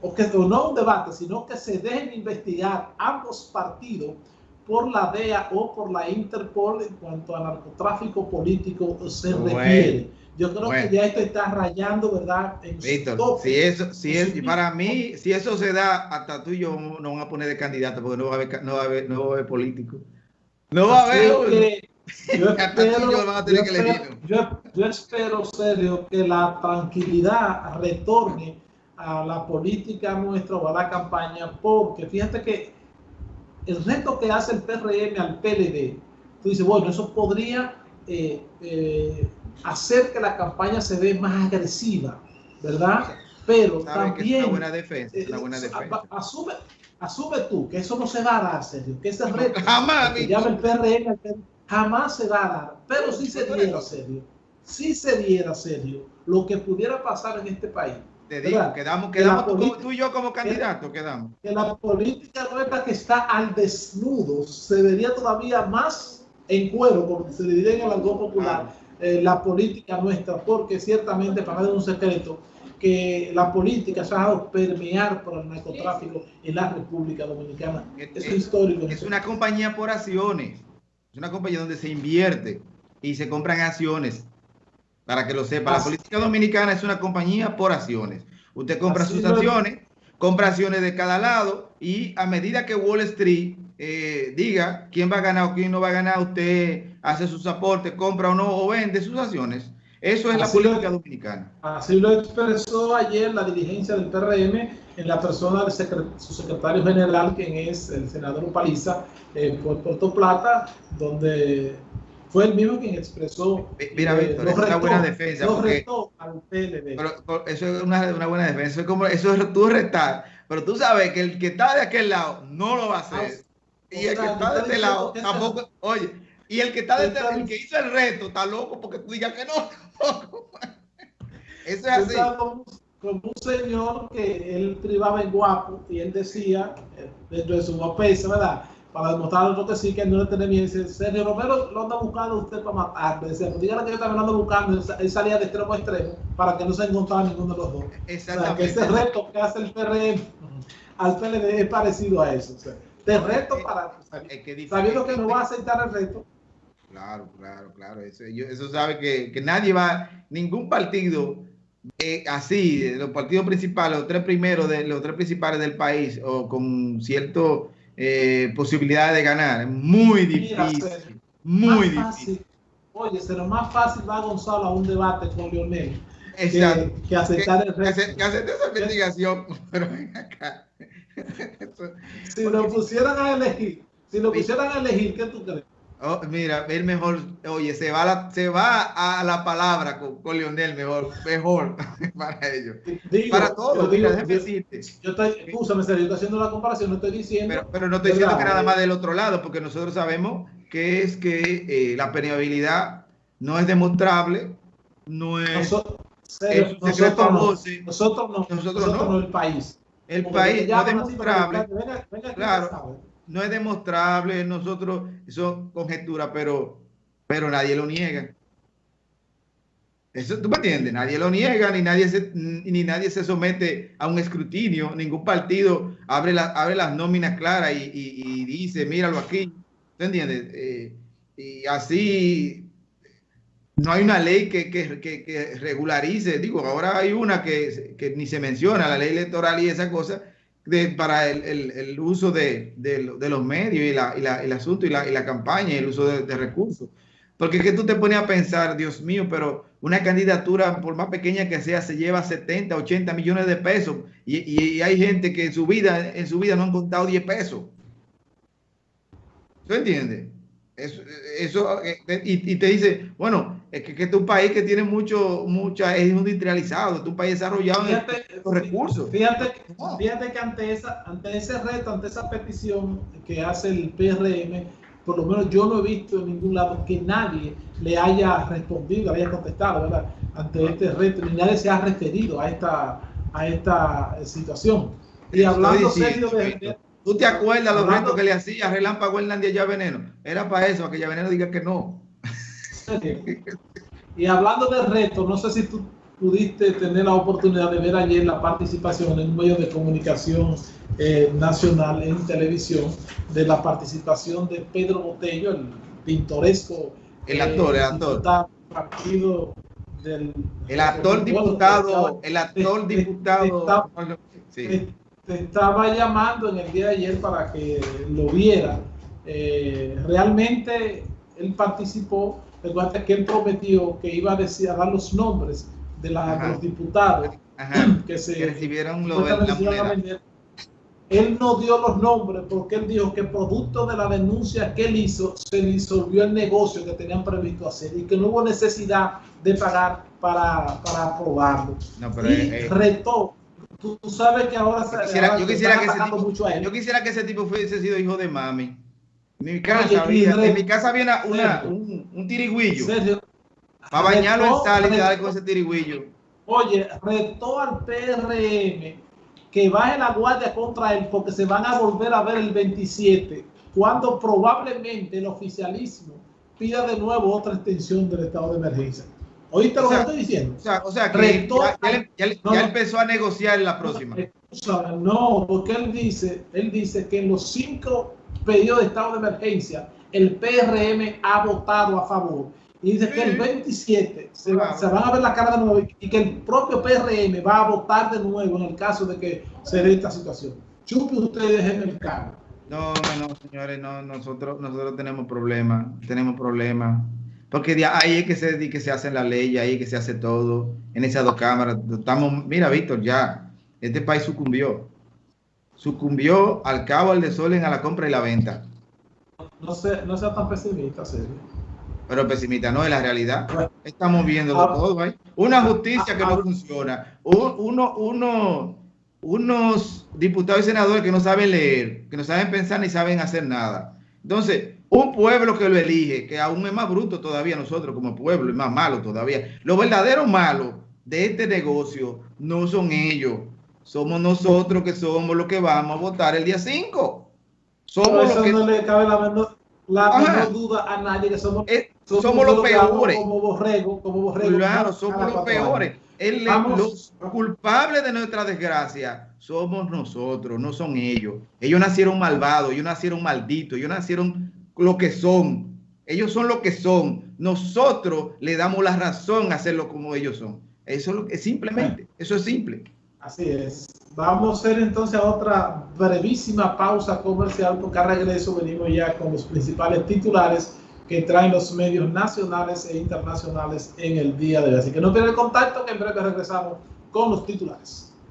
o que o no un debate, sino que se dejen investigar ambos partidos por la DEA o por la Interpol en cuanto a narcotráfico político se refiere. Yo creo que ya esto está rayando, ¿verdad? En Víctor, si eso, si es, y para mí, si eso se da, hasta tú y yo no vamos a poner de candidato porque no va a haber, no va a haber, no va a haber político. No va a haber. yo, espero, yo, yo, espero, serio, que la tranquilidad retorne a la política nuestra o a la campaña, porque fíjate que el reto que hace el PRM al PLD, tú dices, bueno, eso podría eh, eh, hacer que la campaña se ve más agresiva, ¿verdad? Pero también... una buena defensa, eh, buena defensa. Asume, asume tú que eso no se va a dar, serio, que ese reto jamás, que llama el PRM, jamás se va a dar, pero si se diera, serio, si se diera, serio, lo que pudiera pasar en este país te digo, quedamos, quedamos tú, y yo como candidato, quedamos. Que la política nuestra que está al desnudo se vería todavía más en cuero, como se diría en el algo popular, eh, la política nuestra, porque ciertamente, para dar un secreto, que la política se ha dejado permear por el narcotráfico en la República Dominicana. Es, es histórico. Es una compañía por acciones, es una compañía donde se invierte y se compran acciones para que lo sepa. La política dominicana es una compañía por acciones. Usted compra sus acciones, compra acciones de cada lado y a medida que Wall Street eh, diga quién va a ganar o quién no va a ganar, usted hace sus aportes, compra o no, o vende sus acciones. Eso es la política dominicana. Así lo expresó ayer la dirigencia del PRM en la persona de su secretario general, quien es el senador Paliza, eh, por Puerto Plata, donde fue el mismo quien expresó. Mira, eh, Víctor, es una buena defensa. Porque, pero, eso es una, una, buena defensa. Eso es como eso es tú retar. Pero tú sabes que el que está de aquel lado no lo va a hacer. Ah, y el que está de este lado tampoco. Oye, y el que está de este lado, el que hizo el reto, está loco porque tú digas que no. eso es así. Como un señor que él privaba en guapo y él decía, eh, dentro de su guapesa, ¿verdad? Para demostrar otro que sí, que no le tiene miedo. Dice, Sergio Romero lo anda buscando usted para matar. Decía, pues dígale que yo también lo ando buscando. Él salía de extremo a extremo para que no se encontrara ninguno de los dos. Exactamente. O sea, que ese reto que hace el PRM al PLD es parecido a eso. O sea, de reto para... sabiendo que no va a aceptar el reto. Claro, claro, claro. Eso, eso sabe que, que, nadie va, ningún partido eh, así, los partidos principales, los tres primeros de los tres principales del país, o con cierto eh, posibilidades de ganar. muy difícil. muy difícil. Oye, será más fácil va Gonzalo a un debate con Lionel que, que, aceptar el resto. Que, aceptar esa investigación. Pero ven acá. si lo pusieran a elegir, si lo pusieran a elegir, ¿qué tú crees? Oh, mira, el mejor, oye, se va, la, se va a la palabra con, con Lionel, mejor, mejor para ellos. para todos, digo, déjame decirte. Yo estoy, escúchame, yo estoy haciendo la comparación, no estoy diciendo. Pero, pero no estoy diciendo que nada más del otro lado, porque nosotros sabemos que es que eh, la permeabilidad no es demostrable, no es. Nosotros, nosotros, no, nosotros no, nosotros, no, el país. El país no es demostrable. Venga, venga, claro no es demostrable, nosotros, eso conjetura, pero, pero nadie lo niega. Eso, ¿Tú me entiendes? Nadie lo niega, ni nadie, se, ni nadie se somete a un escrutinio, ningún partido abre, la, abre las nóminas claras y, y, dice, míralo aquí. ¿Tú entiendes? Eh, y así no hay una ley que, que, que, regularice, digo, ahora hay una que, que, ni se menciona, la ley electoral y esa cosa, para el, uso de, los medios y, la, el asunto y la, campaña y el uso de, recursos. Porque es que tú te pones a pensar, Dios mío, pero una candidatura, por más pequeña que sea, se lleva 70, 80 millones de pesos y, hay gente que en su vida, en su vida no han contado 10 pesos. ¿Tú entiendes? Eso, eso eh, y, te dice, bueno, es que, es un país que tiene mucho, mucha, es industrializado, es un país desarrollado fíjate, en los recursos. Fíjate, fíjate que ante, esa, ante ese reto, ante esa petición que hace el PRM, por lo menos yo no he visto en ningún lado que nadie le haya respondido, le haya contestado, ¿verdad? Ante este reto, ni nadie se ha referido a esta, a esta situación. Y hablando serio de, ¿Tú te acuerdas los retos que le hacía Relámpago Hernández ya Veneno? Era para eso, para que ya Veneno diga que no. Y hablando de reto, no sé si tú pudiste tener la oportunidad de ver ayer la participación en un medio de comunicación eh, nacional en televisión de la participación de Pedro Botello, el pintoresco. El actor, el actor. Partido del, el actor diputado, el actor diputado. Te, estaba llamando en el día de ayer para que lo viera. Eh, realmente él participó, recuerda que él prometió que iba a, decir, a dar los nombres de, los diputados que se recibieron lo, la él no dio los nombres porque él dijo que producto de la denuncia que él hizo, se disolvió el negocio que tenían previsto hacer y que no hubo necesidad de pagar para, para aprobarlo. No, pero y retó. Tú, sabes que ahora yo quisiera, yo quisiera que ese tipo, mucho a él. Yo quisiera que ese tipo fuese sido hijo de mami. En mi casa, había, en mi casa había una, un, un, tirigüillo. Para bañarlo en sal y con ese tirigüillo. Oye, retó al PRM que baje la guardia contra él porque se van a volver a ver el 27, cuando probablemente el oficialismo pida de nuevo otra extensión del estado de emergencia. ¿Oíste lo que estoy diciendo? O sea, o sea que ya, empezó a negociar la próxima. No, porque él dice, él dice que en los cinco periodos de estado de emergencia, el PRM ha votado a favor y dice que el 27 se, van a ver la cara de nuevo y que el propio PRM va a votar de nuevo en el caso de que se dé esta situación. Chupe ustedes en el cargo. No, no, señores, no, nosotros, nosotros tenemos problemas, tenemos problemas. Porque ahí es que se, que se hace la ley, ahí es que se hace todo, en esas dos cámaras. Estamos, mira, Víctor, ya, este país sucumbió. Sucumbió al cabo, al desorden, a la compra y la venta. No, sea, no sea tan pesimista, serio pero pesimista no es la realidad. Estamos viendo ah. todo. ¿eh? Una justicia que no ah, funciona. Uno, uno, unos diputados y senadores que no saben leer, que no saben pensar ni saben hacer nada. Entonces, un pueblo que lo elige, que aún es más bruto todavía nosotros como pueblo, es más malo todavía. Lo verdadero malo de este negocio no son ellos, somos nosotros que somos los que vamos a votar el día 5. Somos los que... no le cabe la menor, duda a nadie que somos somos, los peores. Como borrego, como borrego. Claro, somos los peores. El, los culpables de nuestra desgracia somos nosotros, no son ellos. Ellos nacieron malvados, ellos nacieron malditos, ellos nacieron lo que son. Ellos son lo que son. Nosotros le damos la razón a hacerlo como ellos son. Eso es simplemente, eso es simple. Así es. Vamos a hacer entonces otra brevísima pausa comercial porque a regreso venimos ya con los principales titulares que traen los medios nacionales e internacionales en el día de hoy. Así que no pierdan contacto, que en breve regresamos con los titulares.